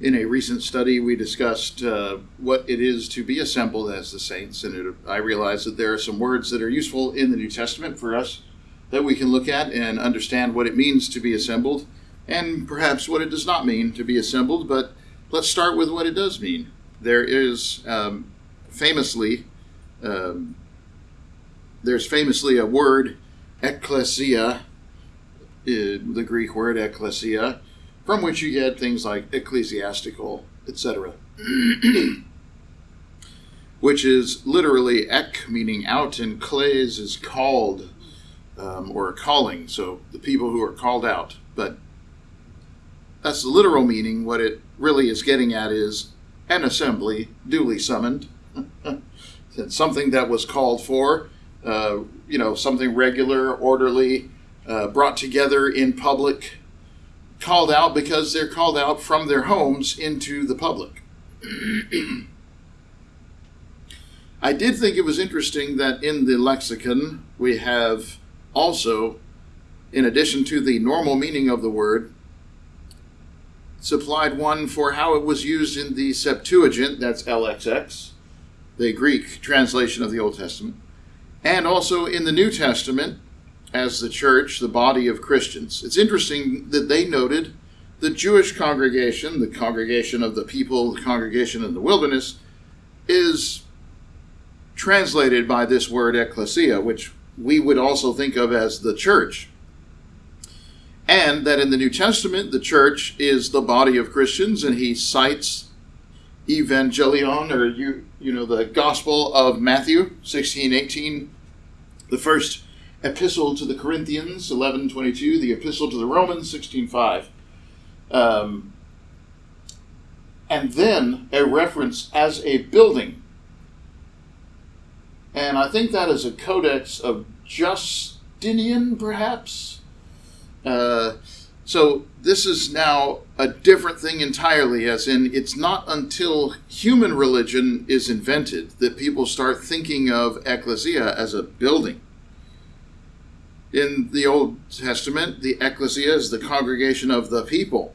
In a recent study, we discussed uh, what it is to be assembled as the saints, and it, I realized that there are some words that are useful in the New Testament for us that we can look at and understand what it means to be assembled, and perhaps what it does not mean to be assembled. But let's start with what it does mean. There is um, famously, um, there's famously a word, ecclesia, the Greek word ecclesia from which you get things like ecclesiastical, etc. which is literally ek, meaning out, and kles is called um, or calling. So the people who are called out. But that's the literal meaning. What it really is getting at is an assembly duly summoned. something that was called for, uh, you know, something regular, orderly, uh, brought together in public called out because they're called out from their homes into the public. I did think it was interesting that in the lexicon we have also, in addition to the normal meaning of the word, supplied one for how it was used in the Septuagint, that's LXX, the Greek translation of the Old Testament, and also in the New Testament, as the church, the body of Christians. It's interesting that they noted the Jewish congregation, the congregation of the people, the congregation in the wilderness, is translated by this word ecclesia, which we would also think of as the church. And that in the New Testament, the church is the body of Christians, and he cites evangelion, or you, you know, the Gospel of Matthew 16, 18, the first epistle to the Corinthians, 11.22, the epistle to the Romans, 16.5. Um, and then a reference as a building. And I think that is a codex of Justinian, perhaps. Uh, so this is now a different thing entirely, as in it's not until human religion is invented that people start thinking of ecclesia as a building. In the Old Testament, the ecclesia is the congregation of the people.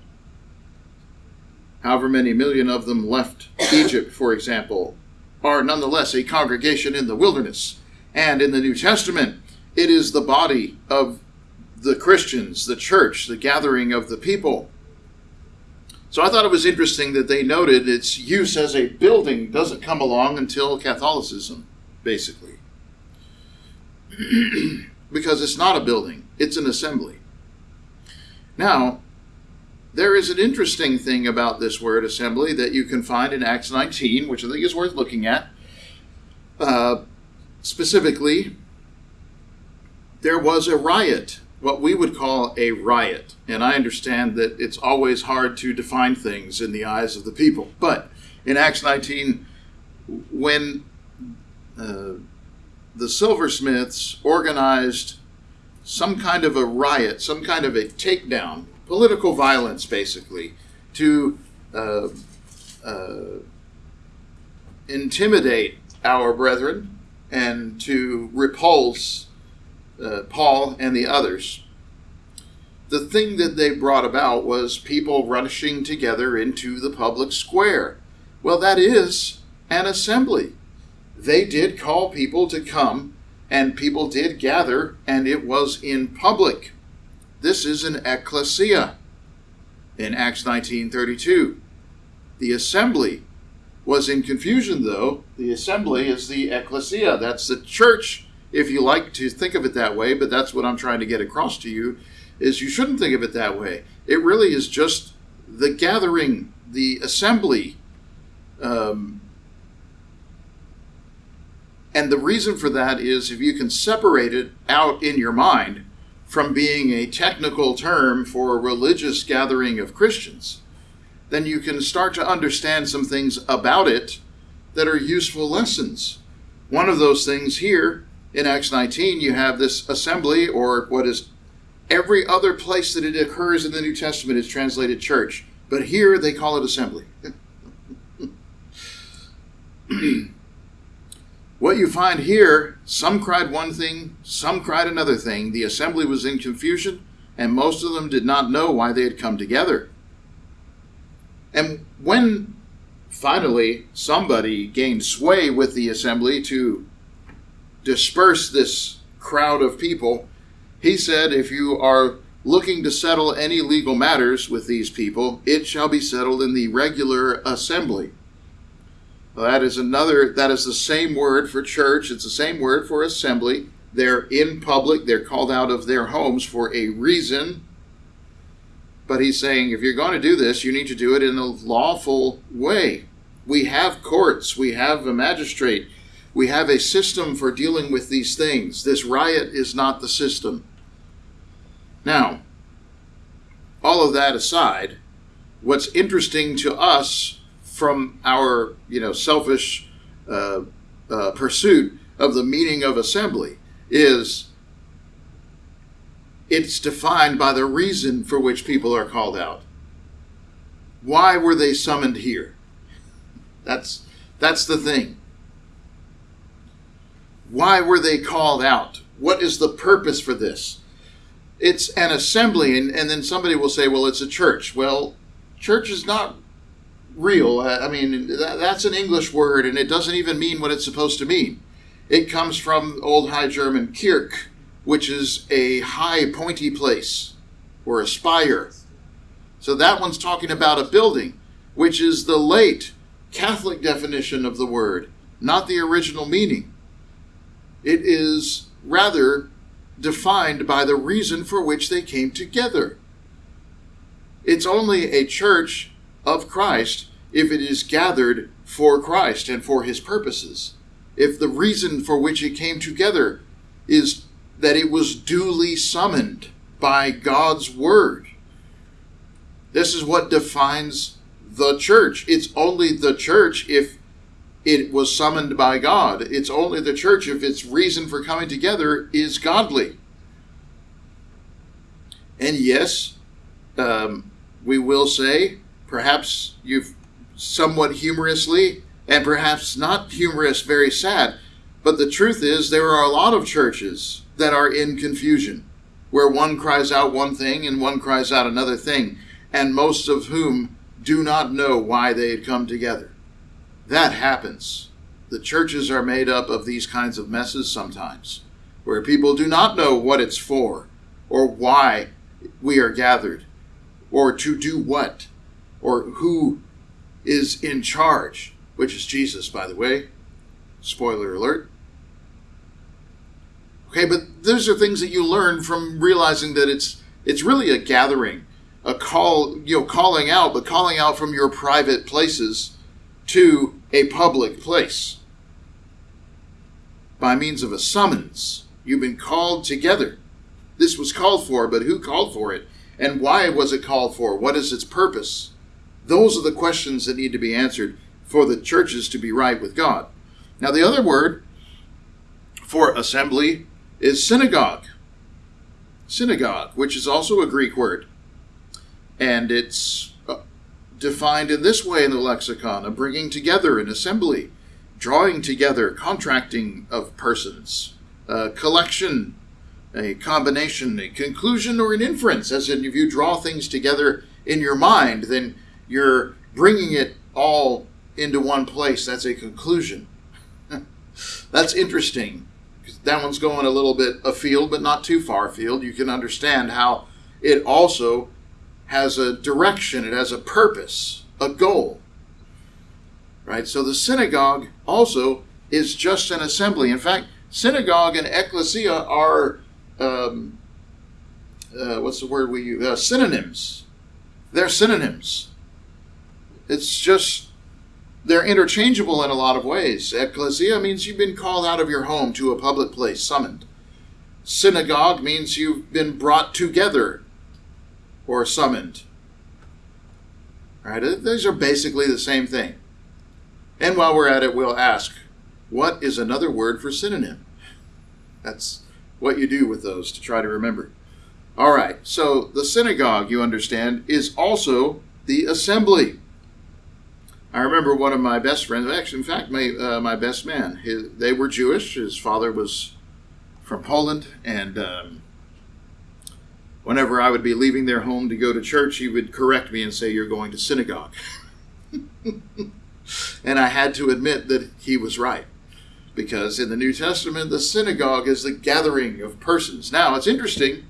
However many million of them left Egypt, for example, are nonetheless a congregation in the wilderness. And in the New Testament, it is the body of the Christians, the church, the gathering of the people. So I thought it was interesting that they noted its use as a building doesn't come along until Catholicism, basically. because it's not a building, it's an assembly. Now, there is an interesting thing about this word assembly that you can find in Acts 19, which I think is worth looking at. Uh, specifically, there was a riot, what we would call a riot. And I understand that it's always hard to define things in the eyes of the people. But in Acts 19, when uh, the silversmiths organized some kind of a riot, some kind of a takedown, political violence, basically, to uh, uh, intimidate our brethren and to repulse uh, Paul and the others. The thing that they brought about was people rushing together into the public square. Well, that is an assembly they did call people to come, and people did gather, and it was in public. This is an ecclesia in Acts 19:32. The assembly was in confusion though. The assembly is the ecclesia. That's the church if you like to think of it that way, but that's what I'm trying to get across to you is you shouldn't think of it that way. It really is just the gathering, the assembly. Um, and the reason for that is if you can separate it out in your mind from being a technical term for a religious gathering of Christians, then you can start to understand some things about it that are useful lessons. One of those things here in Acts 19, you have this assembly, or what is every other place that it occurs in the New Testament is translated church, but here they call it assembly. What you find here, some cried one thing, some cried another thing. The assembly was in confusion, and most of them did not know why they had come together. And when finally somebody gained sway with the assembly to disperse this crowd of people, he said, If you are looking to settle any legal matters with these people, it shall be settled in the regular assembly. That is another, that is the same word for church, it's the same word for assembly. They're in public, they're called out of their homes for a reason. But he's saying if you're going to do this, you need to do it in a lawful way. We have courts, we have a magistrate, we have a system for dealing with these things. This riot is not the system. Now, all of that aside, what's interesting to us from our, you know, selfish uh, uh, pursuit of the meaning of assembly is it's defined by the reason for which people are called out. Why were they summoned here? That's that's the thing. Why were they called out? What is the purpose for this? It's an assembly, and, and then somebody will say, well, it's a church. Well, church is not real. Uh, I mean, that, that's an English word, and it doesn't even mean what it's supposed to mean. It comes from Old High German Kirch, which is a high, pointy place or a spire. So that one's talking about a building, which is the late Catholic definition of the word, not the original meaning. It is rather defined by the reason for which they came together. It's only a church of Christ if it is gathered for Christ and for his purposes if the reason for which it came together is that it was duly summoned by God's word. This is what defines the church. It's only the church if it was summoned by God. It's only the church if its reason for coming together is godly. And yes, um, we will say, perhaps you've somewhat humorously and perhaps not humorous, very sad. But the truth is, there are a lot of churches that are in confusion, where one cries out one thing and one cries out another thing, and most of whom do not know why they had come together. That happens. The churches are made up of these kinds of messes sometimes, where people do not know what it's for, or why we are gathered, or to do what, or who is in charge which is Jesus, by the way. Spoiler alert. Okay, but those are things that you learn from realizing that it's it's really a gathering, a call, you know, calling out, but calling out from your private places to a public place by means of a summons. You've been called together. This was called for, but who called for it? And why was it called for? What is its purpose? Those are the questions that need to be answered for the churches to be right with God. Now, the other word for assembly is synagogue. Synagogue, which is also a Greek word. And it's uh, defined in this way in the lexicon a bringing together, an assembly, drawing together, contracting of persons, a collection, a combination, a conclusion, or an inference. As in, if you draw things together in your mind, then you're bringing it all into one place. That's a conclusion. That's interesting. That one's going a little bit afield, but not too far afield. You can understand how it also has a direction, it has a purpose, a goal. Right? So the synagogue also is just an assembly. In fact, synagogue and ecclesia are, um, uh, what's the word we use? Uh, synonyms. They're synonyms. It's just they're interchangeable in a lot of ways. Ecclesia means you've been called out of your home to a public place, summoned. Synagogue means you've been brought together or summoned. Right? These are basically the same thing. And while we're at it, we'll ask, what is another word for synonym? That's what you do with those to try to remember. All right, so the synagogue, you understand, is also the assembly. I remember one of my best friends, actually, in fact, my, uh, my best man, his, they were Jewish. His father was from Poland, and um, whenever I would be leaving their home to go to church, he would correct me and say, You're going to synagogue. and I had to admit that he was right. Because in the New Testament, the synagogue is the gathering of persons. Now, it's interesting.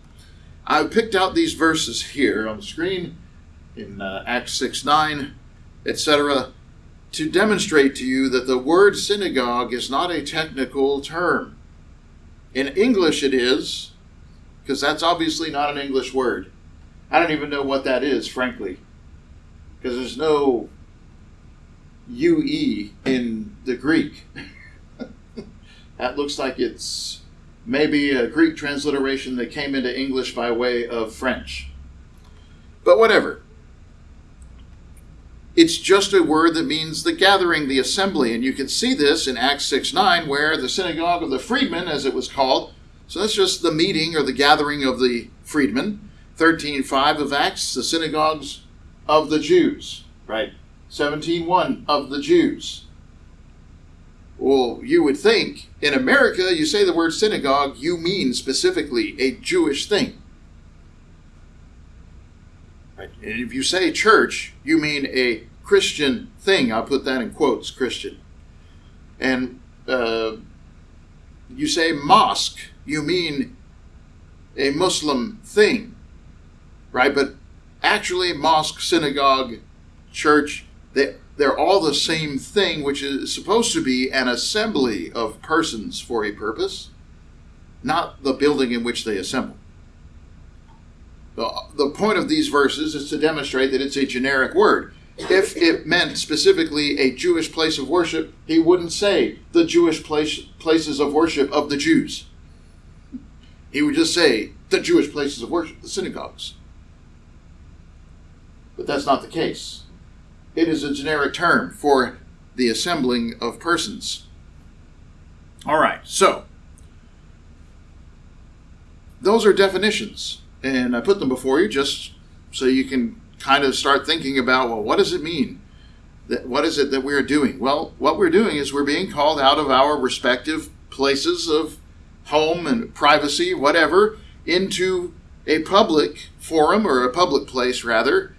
I picked out these verses here on the screen in uh, Acts 6 9, etc., to demonstrate to you that the word synagogue is not a technical term. In English, it is, because that's obviously not an English word. I don't even know what that is, frankly, because there's no UE in the Greek. that looks like it's maybe a Greek transliteration that came into English by way of French. But whatever. It's just a word that means the gathering, the assembly. And you can see this in Acts 6 9, where the synagogue of the freedmen, as it was called, so that's just the meeting or the gathering of the freedmen. 13 5 of Acts, the synagogues of the Jews, right? 17 1 of the Jews. Well, you would think in America, you say the word synagogue, you mean specifically a Jewish thing. And if you say church, you mean a Christian thing. I'll put that in quotes, Christian. And uh, you say mosque, you mean a Muslim thing, right? But actually, mosque, synagogue, church, they, they're all the same thing, which is supposed to be an assembly of persons for a purpose, not the building in which they assemble. The, the point of these verses is to demonstrate that it's a generic word. If it meant specifically a Jewish place of worship, he wouldn't say the Jewish place, places of worship of the Jews. He would just say the Jewish places of worship, the synagogues. But that's not the case. It is a generic term for the assembling of persons. All right, so those are definitions, and I put them before you just so you can kind of start thinking about well, what does it mean? That, what is it that we're doing? Well, what we're doing is we're being called out of our respective places of home and privacy, whatever, into a public forum or a public place, rather,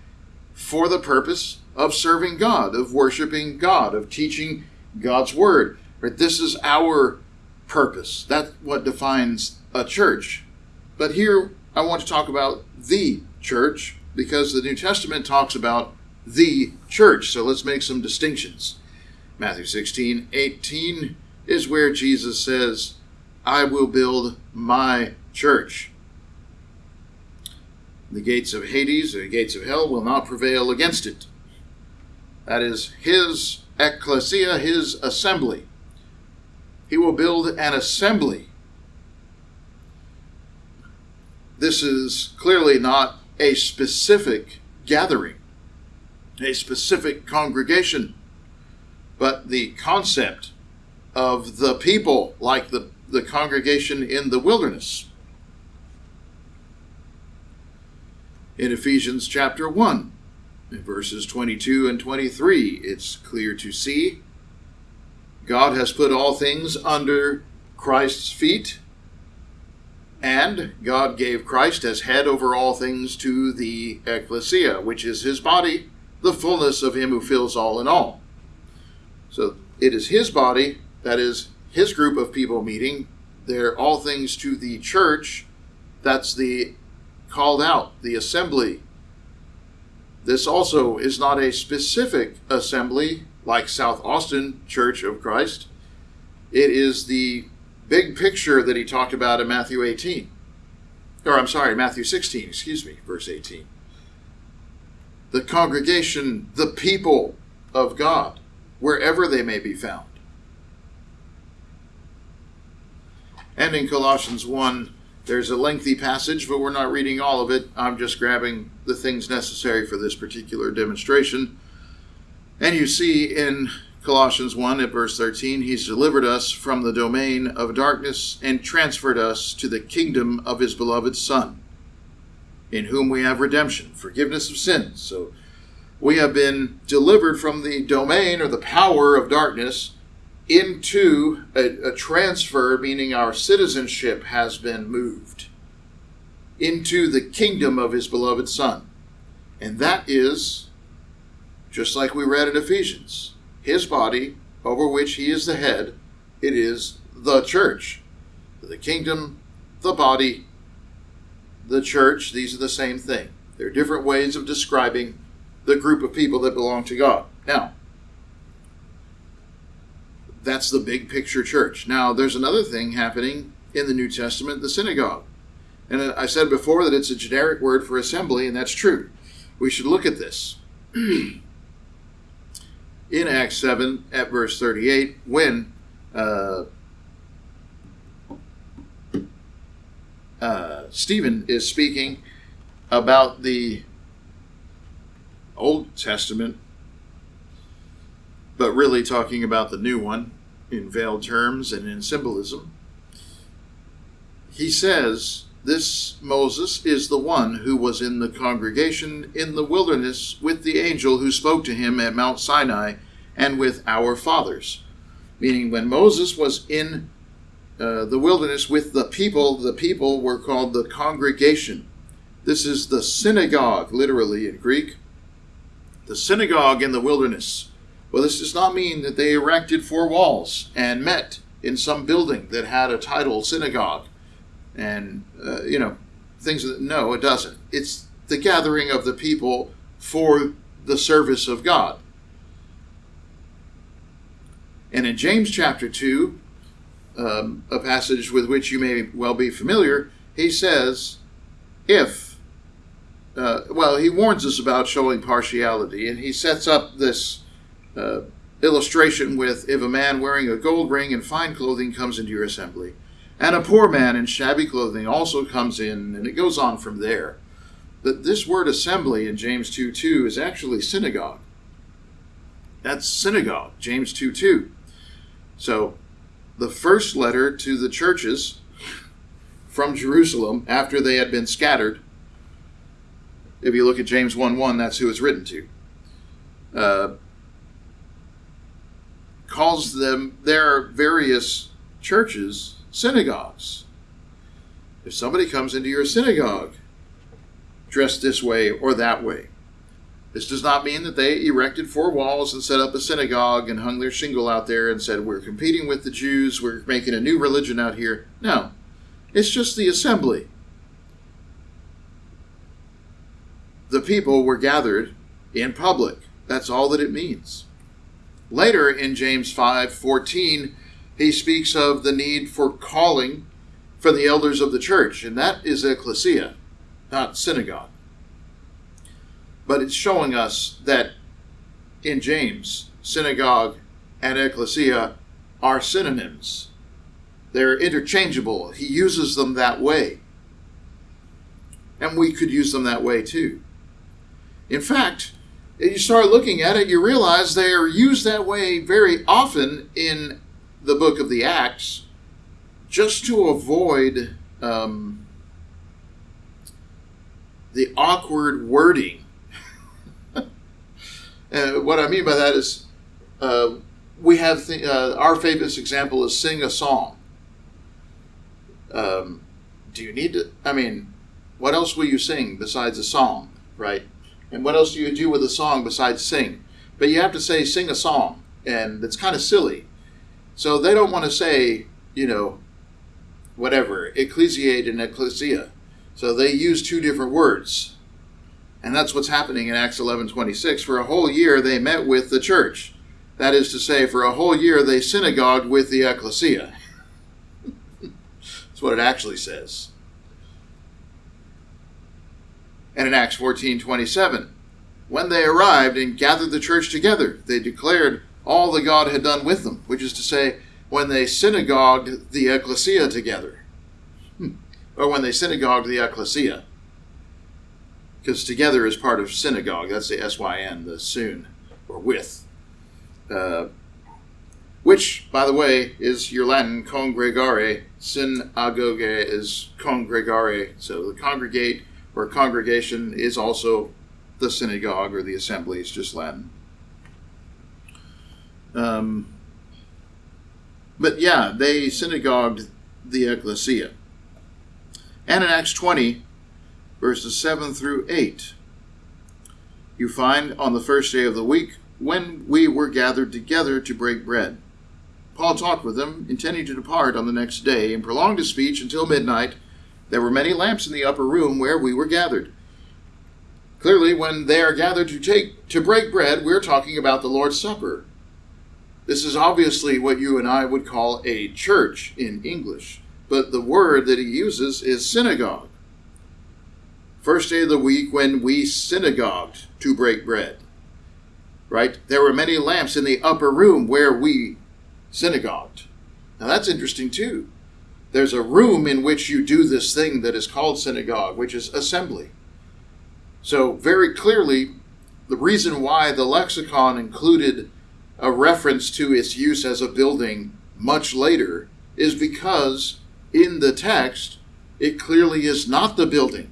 for the purpose of serving God, of worshiping God, of teaching God's word. Right? This is our purpose. That's what defines a church. But here I want to talk about the church because the New Testament talks about the church. So let's make some distinctions. Matthew 16, 18 is where Jesus says, I will build my church. The gates of Hades, the gates of hell, will not prevail against it. That is his ecclesia, his assembly. He will build an assembly. This is clearly not a specific gathering, a specific congregation, but the concept of the people, like the, the congregation in the wilderness. In Ephesians chapter 1, in verses 22 and 23, it's clear to see God has put all things under Christ's feet and God gave Christ as head over all things to the ecclesia, which is his body, the fullness of him who fills all in all. So it is his body, that is his group of people meeting. They're all things to the church. That's the called out, the assembly. This also is not a specific assembly like South Austin Church of Christ. It is the big picture that he talked about in Matthew 18. Or I'm sorry, Matthew 16, excuse me, verse 18. The congregation, the people of God, wherever they may be found. And in Colossians 1, there's a lengthy passage, but we're not reading all of it. I'm just grabbing the things necessary for this particular demonstration. And you see in Colossians 1 at verse 13, He's delivered us from the domain of darkness and transferred us to the kingdom of His beloved Son, in whom we have redemption, forgiveness of sins. So we have been delivered from the domain or the power of darkness into a, a transfer, meaning our citizenship has been moved into the kingdom of His beloved Son. And that is just like we read in Ephesians. His body, over which he is the head, it is the church. The kingdom, the body, the church, these are the same thing. They're different ways of describing the group of people that belong to God. Now, that's the big picture church. Now, there's another thing happening in the New Testament the synagogue. And I said before that it's a generic word for assembly, and that's true. We should look at this. in Acts 7, at verse 38, when uh, uh, Stephen is speaking about the Old Testament, but really talking about the new one in veiled terms and in symbolism. He says, This Moses is the one who was in the congregation in the wilderness with the angel who spoke to him at Mount Sinai and with our fathers. Meaning, when Moses was in uh, the wilderness with the people, the people were called the congregation. This is the synagogue, literally in Greek. The synagogue in the wilderness. Well, this does not mean that they erected four walls and met in some building that had a title synagogue and, uh, you know, things that, no, it doesn't. It's the gathering of the people for the service of God. And in James chapter 2, um, a passage with which you may well be familiar, he says, if, uh, well, he warns us about showing partiality, and he sets up this uh, illustration with if a man wearing a gold ring and fine clothing comes into your assembly, and a poor man in shabby clothing also comes in, and it goes on from there. That this word assembly in James 2 2 is actually synagogue. That's synagogue, James 2 2. So the first letter to the churches from Jerusalem after they had been scattered. If you look at James 1 1, that's who it's written to. Uh, calls them their various churches synagogues. If somebody comes into your synagogue dressed this way or that way, this does not mean that they erected four walls and set up a synagogue and hung their shingle out there and said, We're competing with the Jews, we're making a new religion out here. No, it's just the assembly. The people were gathered in public. That's all that it means. Later in James 5 14, he speaks of the need for calling for the elders of the church, and that is ecclesia, not synagogue. But it's showing us that in James, synagogue and ecclesia are synonyms. They're interchangeable. He uses them that way. And we could use them that way too. In fact, if you start looking at it, you realize they are used that way very often in the book of the Acts just to avoid um, the awkward wording and what I mean by that is, uh, we have th- uh, our famous example is sing a song. Um, do you need to? I mean, what else will you sing besides a song, right? And what else do you do with a song besides sing? But you have to say sing a song, and it's kind of silly. So they don't want to say, you know, whatever, ecclesiate and ecclesia. So they use two different words. And that's what's happening in Acts 11 26. For a whole year, they met with the church. That is to say, for a whole year, they synagogued with the ecclesia. that's what it actually says. And in Acts 14 27, when they arrived and gathered the church together, they declared all that God had done with them, which is to say, when they synagogued the ecclesia together, hmm. or when they synagogued the ecclesia because together is part of synagogue. That's the S-Y-N, the soon, or with. Uh, which, by the way, is your Latin congregare. Synagogue is congregare. So the congregate or congregation is also the synagogue or the assembly. It's just Latin. Um, but yeah, they synagogued the ecclesia. And in Acts 20, verses 7 through 8. you find on the first day of the week when we were gathered together to break bread. Paul talked with them, intending to depart on the next day, and prolonged his speech until midnight. There were many lamps in the upper room where we were gathered. Clearly, when they are gathered to take to break bread, we're talking about the Lord's Supper. This is obviously what you and I would call a church in English, but the word that he uses is synagogue. First day of the week when we synagogued to break bread. Right? There were many lamps in the upper room where we synagogued. Now that's interesting too. There's a room in which you do this thing that is called synagogue, which is assembly. So, very clearly, the reason why the lexicon included a reference to its use as a building much later is because in the text, it clearly is not the building.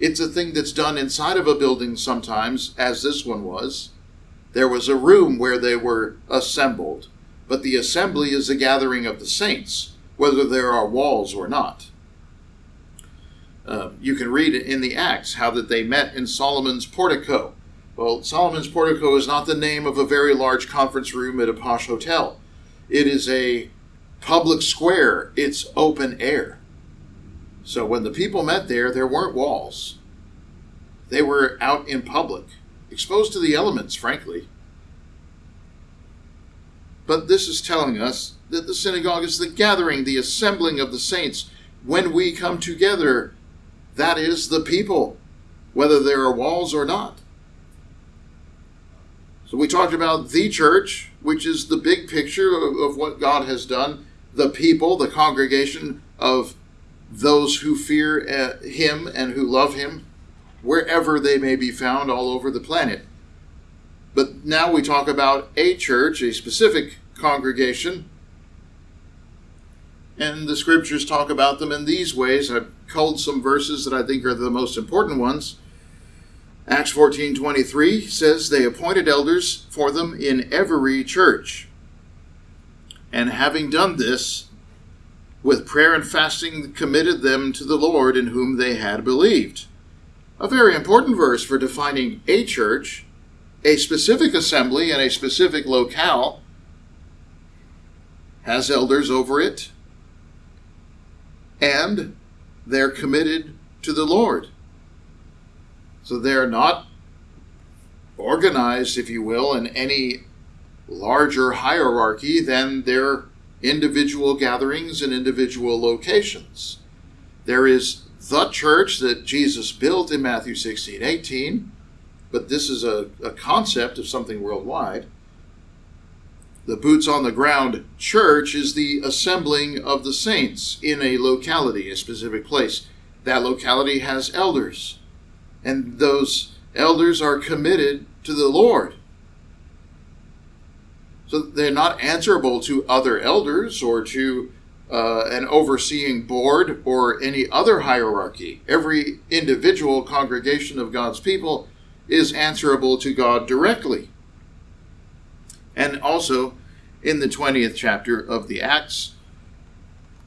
It's a thing that's done inside of a building sometimes, as this one was. There was a room where they were assembled, but the assembly is the gathering of the saints, whether there are walls or not. Uh, you can read in the Acts how that they met in Solomon's portico. Well, Solomon's portico is not the name of a very large conference room at a posh hotel. It is a public square. It's open air. So when the people met there, there weren't walls. They were out in public, exposed to the elements, frankly. But this is telling us that the synagogue is the gathering, the assembling of the saints when we come together that is the people, whether there are walls or not. So we talked about the church, which is the big picture of, of what God has done, the people, the congregation of those who fear uh, Him and who love Him, wherever they may be found all over the planet. But now we talk about a church, a specific congregation, and the scriptures talk about them in these ways. I've culled some verses that I think are the most important ones. Acts 14:23 says they appointed elders for them in every church. And having done this, with prayer and fasting committed them to the Lord in whom they had believed. A very important verse for defining a church, a specific assembly, and a specific locale has elders over it, and they're committed to the Lord. So they're not organized, if you will, in any larger hierarchy than their individual gatherings and individual locations. There is the church that Jesus built in Matthew 16 18, but this is a, a concept of something worldwide. The boots on the ground church is the assembling of the saints in a locality, a specific place. That locality has elders, and those elders are committed to the Lord. So they're not answerable to other elders or to uh, an overseeing board or any other hierarchy. Every individual congregation of God's people is answerable to God directly. And also, in the 20th chapter of the Acts,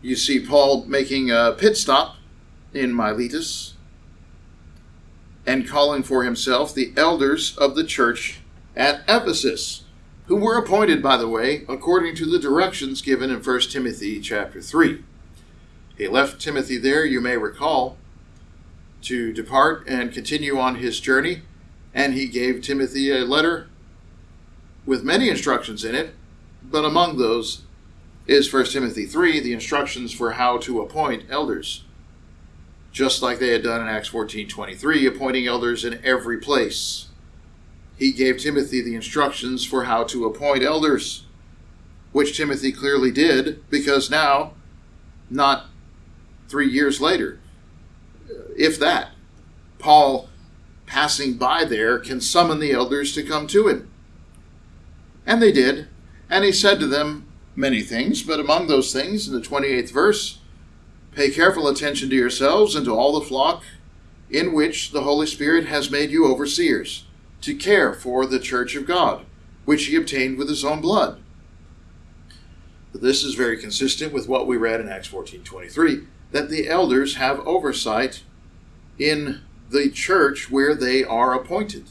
you see Paul making a pit stop in Miletus and calling for himself the elders of the church at Ephesus, who were appointed, by the way, according to the directions given in 1 Timothy chapter 3. He left Timothy there, you may recall, to depart and continue on his journey, and he gave Timothy a letter with many instructions in it, but among those is 1 Timothy 3, the instructions for how to appoint elders. Just like they had done in Acts 14:23, appointing elders in every place. He gave Timothy the instructions for how to appoint elders, which Timothy clearly did, because now, not three years later, if that, Paul passing by there can summon the elders to come to him. And they did. And he said to them many things, but among those things, in the 28th verse, Pay careful attention to yourselves and to all the flock in which the Holy Spirit has made you overseers, to care for the church of God, which he obtained with his own blood. This is very consistent with what we read in Acts 14:23 that the elders have oversight in the church where they are appointed.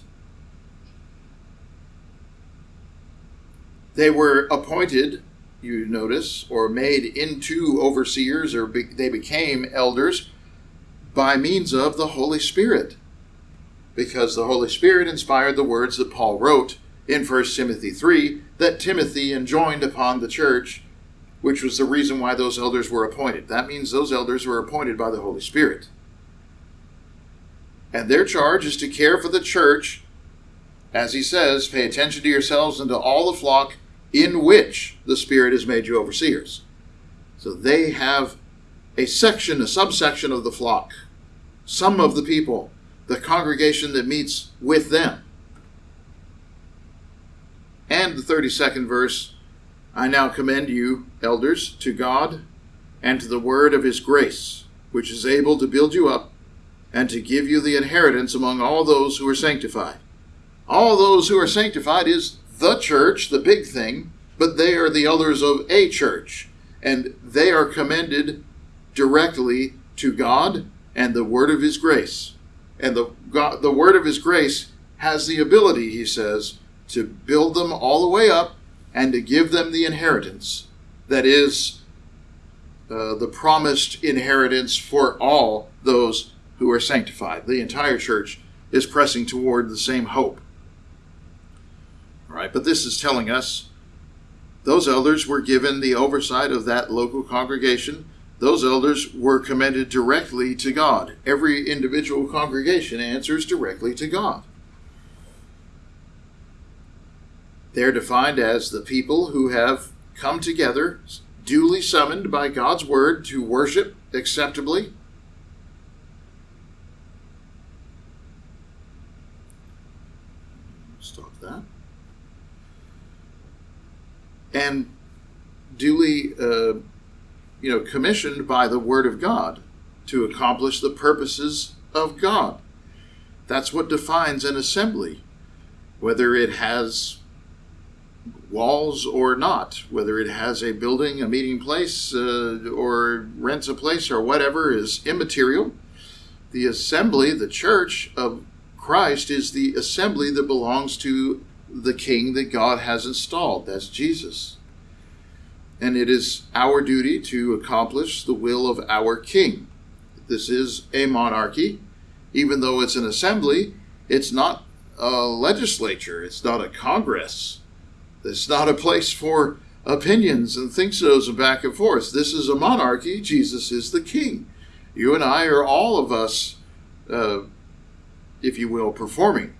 They were appointed you notice, or made into overseers, or be, they became elders by means of the Holy Spirit. Because the Holy Spirit inspired the words that Paul wrote in 1 Timothy 3 that Timothy enjoined upon the church, which was the reason why those elders were appointed. That means those elders were appointed by the Holy Spirit. And their charge is to care for the church, as he says, pay attention to yourselves and to all the flock in which the Spirit has made you overseers. So they have a section, a subsection of the flock, some of the people, the congregation that meets with them. And the 32nd verse I now commend you, elders, to God and to the word of his grace, which is able to build you up and to give you the inheritance among all those who are sanctified. All those who are sanctified is the church, the big thing, but they are the elders of a church, and they are commended directly to God and the word of his grace. And the God, the word of his grace has the ability, he says, to build them all the way up and to give them the inheritance that is uh, the promised inheritance for all those who are sanctified. The entire church is pressing toward the same hope. Right, but this is telling us those elders were given the oversight of that local congregation. Those elders were commended directly to God. Every individual congregation answers directly to God. They're defined as the people who have come together, duly summoned by God's word to worship acceptably. Stop that. And duly, uh, you know, commissioned by the word of God to accomplish the purposes of God. That's what defines an assembly, whether it has walls or not, whether it has a building, a meeting place, uh, or rents a place or whatever, is immaterial. The assembly, the church of Christ, is the assembly that belongs to the king that God has installed. That's Jesus. And it is our duty to accomplish the will of our king. This is a monarchy. Even though it's an assembly, it's not a legislature, it's not a congress it's not a place for opinions and think so's and back and forth. This is a monarchy. Jesus is the king. You and I are all of us, uh, if you will, performing.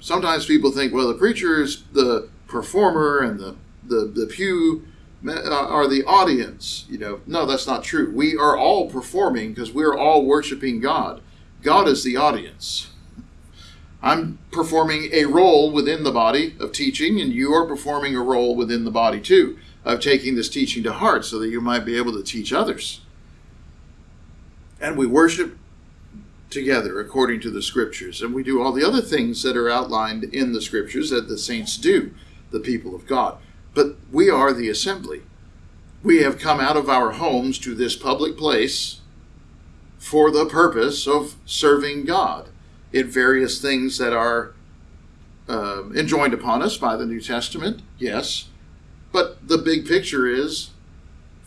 Sometimes people think, well, the preacher is the performer and the, the, the pew uh, are the audience. You know, no, that's not true. We are all performing because we're all worshiping God. God is the audience. I'm performing a role within the body of teaching, and you are performing a role within the body too of taking this teaching to heart so that you might be able to teach others. And we worship together according to the scriptures, and we do all the other things that are outlined in the scriptures that the saints do, the people of God. But we are the assembly. We have come out of our homes to this public place for the purpose of serving God in various things that are uh, enjoined upon us by the New Testament, yes. But the big picture is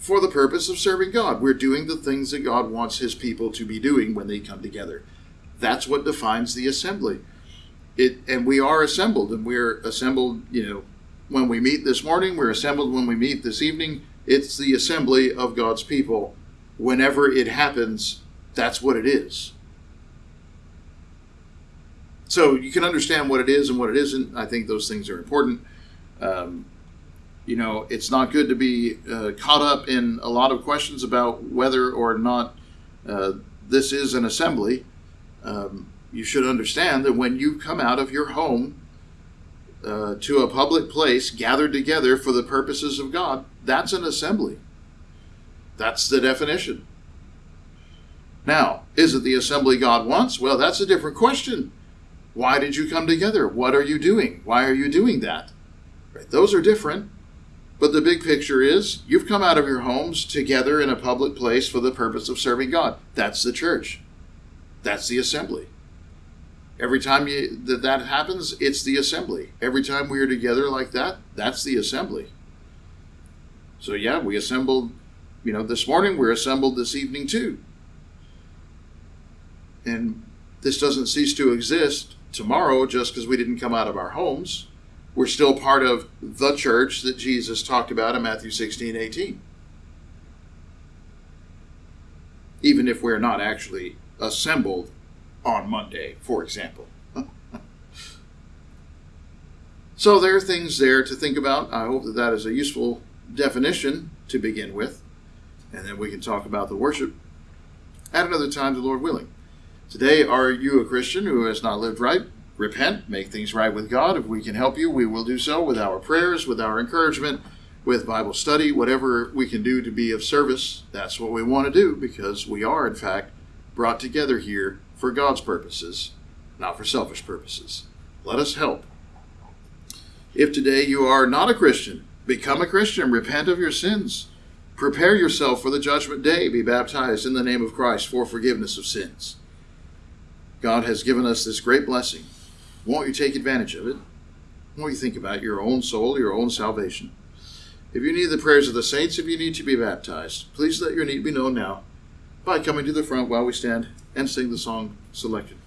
for the purpose of serving God. We're doing the things that God wants his people to be doing when they come together. That's what defines the assembly. It and we are assembled and we're assembled, you know, when we meet this morning, we're assembled when we meet this evening. It's the assembly of God's people. Whenever it happens, that's what it is so you can understand what it is and what it isn't. I think those things are important. Um, you know, it's not good to be uh, caught up in a lot of questions about whether or not uh, this is an assembly. Um, you should understand that when you come out of your home uh, to a public place gathered together for the purposes of God, that's an assembly. That's the definition. Now, is it the assembly God wants? Well, that's a different question. Why did you come together? What are you doing? Why are you doing that? Right? Those are different. But the big picture is you've come out of your homes together in a public place for the purpose of serving God. That's the church. That's the assembly. Every time you, that that happens, it's the assembly. Every time we are together like that, that's the assembly. So yeah, we assembled, you know, this morning. We're assembled this evening too. And this doesn't cease to exist tomorrow just because we didn't come out of our homes. We're still part of the church that Jesus talked about in Matthew 16, 18. Even if we're not actually assembled on Monday, for example. so there are things there to think about. I hope that that is a useful definition to begin with, and then we can talk about the worship at another time, the Lord willing. Today, are you a Christian who has not lived right? Repent, make things right with God. If we can help you, we will do so with our prayers, with our encouragement, with Bible study, whatever we can do to be of service. That's what we want to do because we are, in fact, brought together here for God's purposes, not for selfish purposes. Let us help. If today you are not a Christian, become a Christian, repent of your sins, prepare yourself for the judgment day, be baptized in the name of Christ for forgiveness of sins. God has given us this great blessing. Won't you take advantage of it? Won't you think about your own soul, your own salvation? If you need the prayers of the saints, if you need to be baptized, please let your need be known now by coming to the front while we stand and sing the song selected.